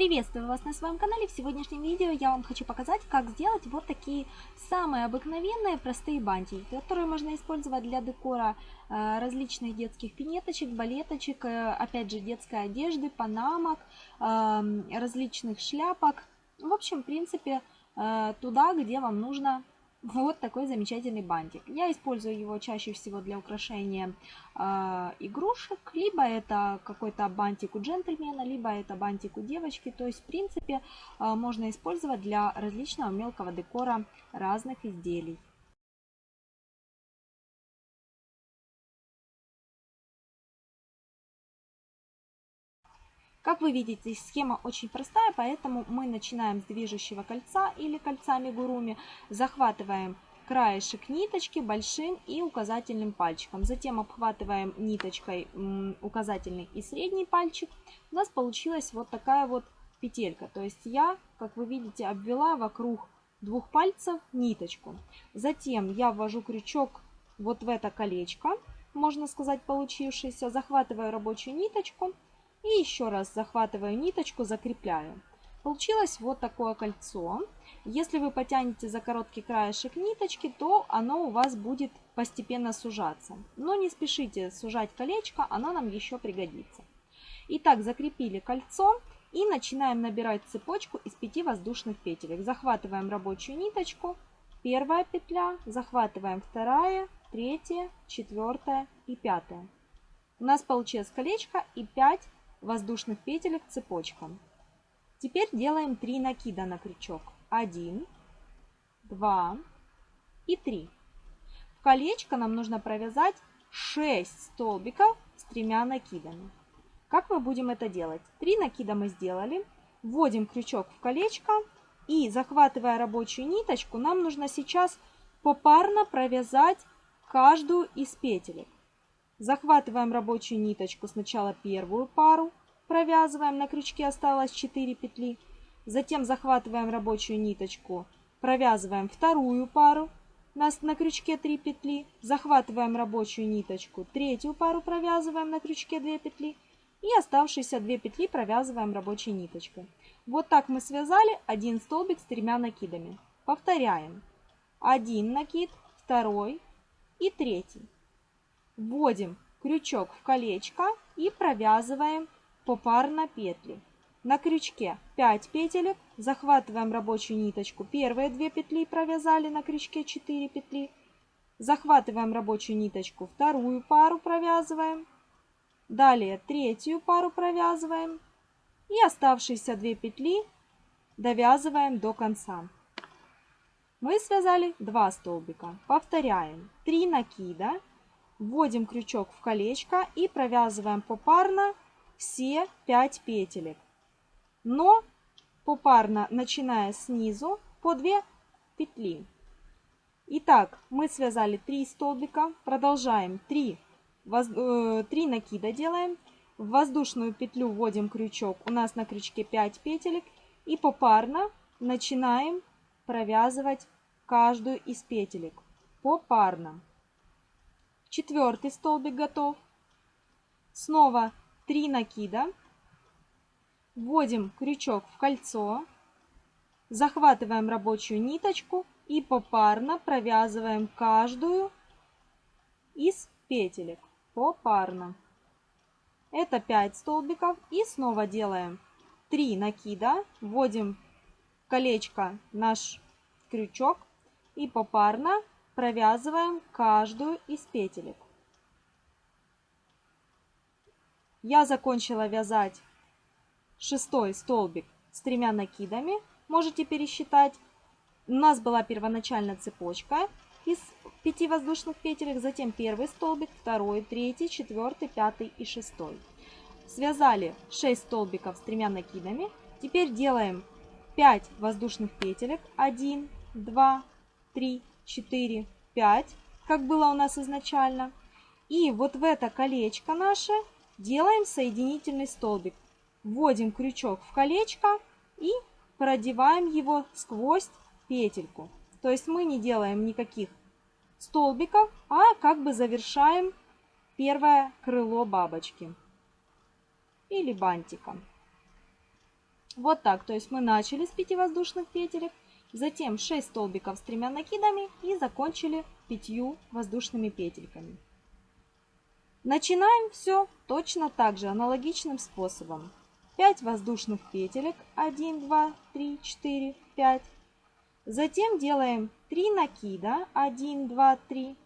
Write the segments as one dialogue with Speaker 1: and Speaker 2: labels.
Speaker 1: Приветствую вас на своем канале. В сегодняшнем видео я вам хочу показать, как сделать вот такие самые обыкновенные простые бантики, которые можно использовать для декора э, различных детских пинеточек, балеточек, э, опять же детской одежды, панамок, эм, различных шляпок. В общем, в принципе, э, туда, где вам нужно вот такой замечательный бантик. Я использую его чаще всего для украшения э, игрушек, либо это какой-то бантик у джентльмена, либо это бантик у девочки. То есть, в принципе, э, можно использовать для различного мелкого декора разных изделий. Как вы видите, схема очень простая, поэтому мы начинаем с движущего кольца или кольца мигуруми, захватываем краешек ниточки большим и указательным пальчиком. Затем обхватываем ниточкой указательный и средний пальчик. У нас получилась вот такая вот петелька. То есть я, как вы видите, обвела вокруг двух пальцев ниточку. Затем я ввожу крючок вот в это колечко, можно сказать, получившееся. Захватываю рабочую ниточку и еще раз захватываю ниточку, закрепляю. Получилось вот такое кольцо. Если вы потянете за короткий краешек ниточки, то оно у вас будет постепенно сужаться. Но не спешите сужать колечко, оно нам еще пригодится. Итак, закрепили кольцо и начинаем набирать цепочку из 5 воздушных петелек. Захватываем рабочую ниточку, первая петля, захватываем вторая, третья, четвертая и пятая. У нас получилось колечко и 5 воздушных петелек цепочка. Теперь делаем 3 накида на крючок. 1, 2 и 3. В колечко нам нужно провязать 6 столбиков с тремя накидами. Как мы будем это делать? 3 накида мы сделали. Вводим крючок в колечко и захватывая рабочую ниточку, нам нужно сейчас попарно провязать каждую из петелек. Захватываем рабочую ниточку, сначала первую пару, провязываем, на крючке осталось 4 петли. Затем захватываем рабочую ниточку, провязываем вторую пару, нас на крючке 3 петли, захватываем рабочую ниточку, третью пару провязываем на крючке 2 петли и оставшиеся 2 петли провязываем рабочей ниточкой. Вот так мы связали один столбик с тремя накидами. Повторяем. Один накид, второй и третий. Вводим крючок в колечко и провязываем попарно петли. На крючке 5 петелек, захватываем рабочую ниточку, первые 2 петли провязали, на крючке 4 петли. Захватываем рабочую ниточку, вторую пару провязываем. Далее третью пару провязываем. И оставшиеся 2 петли довязываем до конца. Мы связали 2 столбика. Повторяем. 3 накида Вводим крючок в колечко и провязываем попарно все 5 петелек. Но попарно, начиная снизу, по 2 петли. Итак, мы связали 3 столбика, продолжаем 3, 3 накида делаем. В воздушную петлю вводим крючок, у нас на крючке 5 петелек. И попарно начинаем провязывать каждую из петелек. Попарно. Четвертый столбик готов. Снова 3 накида. Вводим крючок в кольцо. Захватываем рабочую ниточку и попарно провязываем каждую из петелек. Попарно. Это 5 столбиков. И снова делаем 3 накида. Вводим колечко наш крючок и попарно провязываем каждую из петелек. Я закончила вязать шестой столбик с тремя накидами. Можете пересчитать. У нас была первоначально цепочка из 5 воздушных петелек, затем первый столбик, второй, третий, четвертый, пятый и шестой. Связали 6 столбиков с тремя накидами. Теперь делаем 5 воздушных петелек. 1, 2, 3, 4, 5, как было у нас изначально. И вот в это колечко наше делаем соединительный столбик. Вводим крючок в колечко и продеваем его сквозь петельку. То есть мы не делаем никаких столбиков, а как бы завершаем первое крыло бабочки или бантика. Вот так, то есть мы начали с 5 воздушных петелек, затем 6 столбиков с тремя накидами и закончили 5 воздушными петельками. Начинаем все точно так же, аналогичным способом. 5 воздушных петелек, 1, 2, 3, 4, 5. Затем делаем 3 накида, 1, 2, 3.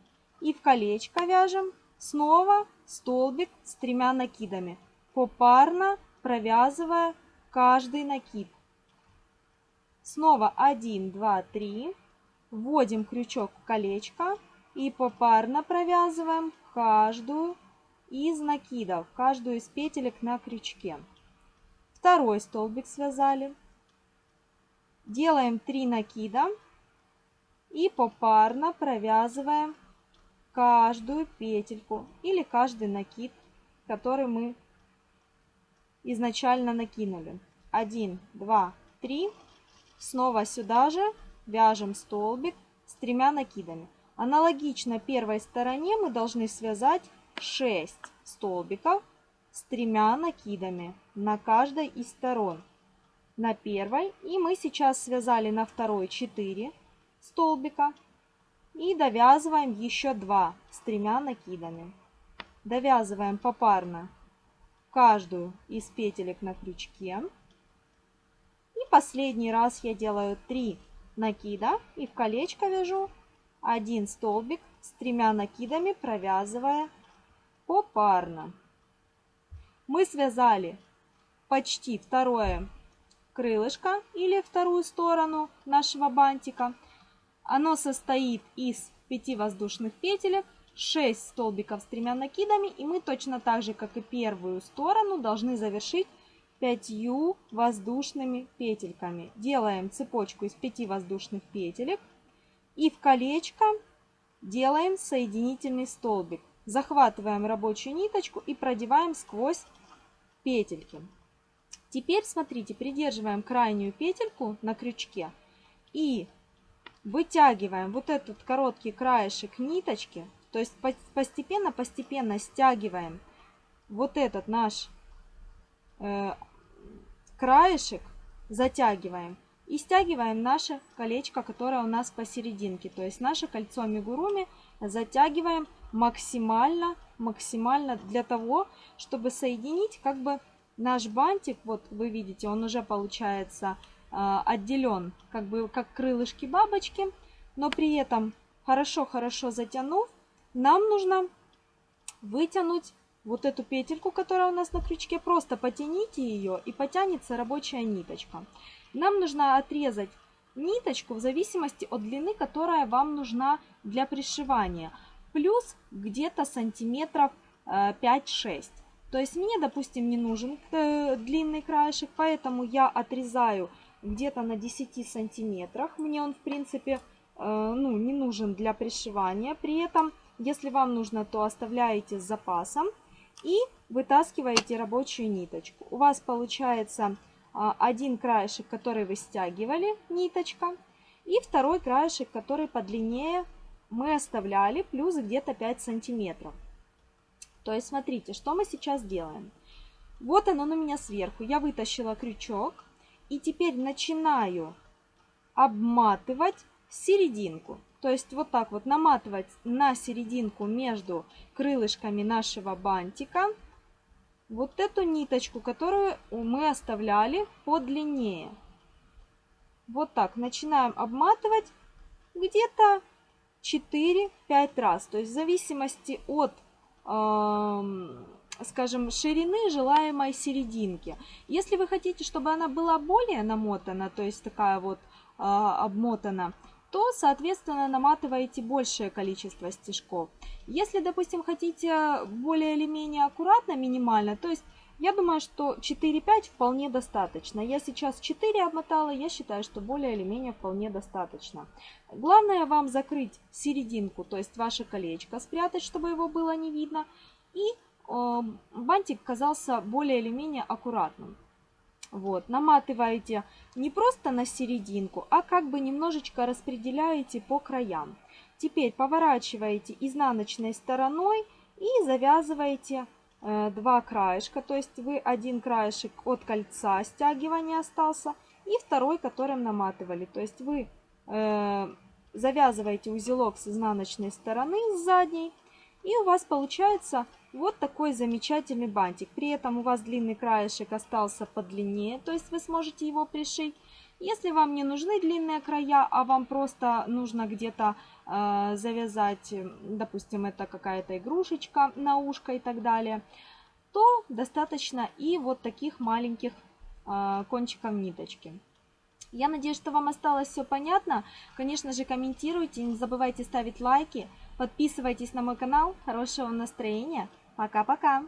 Speaker 1: И в колечко вяжем снова столбик с тремя накидами, попарно провязывая каждый накид. Снова 1, 2, 3. Вводим крючок в колечко и попарно провязываем каждую из накидов, каждую из петелек на крючке. Второй столбик связали. Делаем 3 накида и попарно провязываем каждую петельку или каждый накид, который мы изначально накинули. 1, 2, 3. Снова сюда же вяжем столбик с тремя накидами. Аналогично первой стороне мы должны связать 6 столбиков с тремя накидами на каждой из сторон. На первой и мы сейчас связали на второй 4 столбика и довязываем еще 2 с тремя накидами. Довязываем попарно каждую из петелек на крючке. Последний раз я делаю 3 накида и в колечко вяжу один столбик с тремя накидами, провязывая попарно. Мы связали почти второе крылышко или вторую сторону нашего бантика. Оно состоит из 5 воздушных петелек, 6 столбиков с тремя накидами. И мы точно так же, как и первую сторону, должны завершить 5 воздушными петельками. Делаем цепочку из 5 воздушных петелек. И в колечко делаем соединительный столбик. Захватываем рабочую ниточку и продеваем сквозь петельки. Теперь, смотрите, придерживаем крайнюю петельку на крючке и вытягиваем вот этот короткий краешек ниточки, то есть постепенно-постепенно стягиваем вот этот наш э, краешек, затягиваем и стягиваем наше колечко, которое у нас посерединке. То есть наше кольцо амигуруми затягиваем максимально, максимально для того, чтобы соединить как бы наш бантик. Вот вы видите, он уже получается э, отделен как бы как крылышки бабочки. Но при этом хорошо-хорошо затянув, нам нужно вытянуть вот эту петельку, которая у нас на крючке. Просто потяните ее и потянется рабочая ниточка. Нам нужно отрезать ниточку в зависимости от длины, которая вам нужна для пришивания. Плюс где-то сантиметров 5-6. Э, То есть мне, допустим, не нужен э, длинный краешек, поэтому я отрезаю где-то на 10 сантиметрах. Мне он, в принципе, э, ну, не нужен для пришивания. При этом, если вам нужно, то оставляете с запасом и вытаскиваете рабочую ниточку. У вас получается а, один краешек, который вы стягивали, ниточка, и второй краешек, который подлиннее мы оставляли, плюс где-то 5 сантиметров. То есть смотрите, что мы сейчас делаем. Вот оно на меня сверху. Я вытащила крючок и теперь начинаю обматывать серединку. То есть вот так вот наматывать на серединку между крылышками нашего бантика вот эту ниточку, которую мы оставляли подлиннее. Вот так начинаем обматывать где-то 4-5 раз. То есть в зависимости от, э, скажем, ширины желаемой серединки. Если вы хотите, чтобы она была более намотана, то есть такая вот э, обмотана, то, соответственно, наматываете большее количество стежков. Если, допустим, хотите более или менее аккуратно, минимально, то есть я думаю, что 4-5 вполне достаточно. Я сейчас 4 обмотала, я считаю, что более или менее вполне достаточно. Главное вам закрыть серединку, то есть ваше колечко спрятать, чтобы его было не видно. И э, бантик казался более или менее аккуратным. Вот, наматываете не просто на серединку, а как бы немножечко распределяете по краям. Теперь поворачиваете изнаночной стороной и завязываете э, два краешка, то есть вы один краешек от кольца стягивания остался и второй, которым наматывали. То есть вы э, завязываете узелок с изнаночной стороны, с задней, и у вас получается вот такой замечательный бантик. При этом у вас длинный краешек остался подлиннее, то есть вы сможете его пришить. Если вам не нужны длинные края, а вам просто нужно где-то э, завязать, допустим, это какая-то игрушечка на ушко и так далее, то достаточно и вот таких маленьких э, кончиков ниточки. Я надеюсь, что вам осталось все понятно. Конечно же, комментируйте, не забывайте ставить лайки, подписывайтесь на мой канал. Хорошего настроения. Пока-пока.